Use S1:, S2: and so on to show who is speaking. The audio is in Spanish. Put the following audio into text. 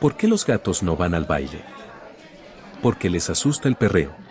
S1: ¿Por qué los gatos no van al baile? Porque les asusta el perreo.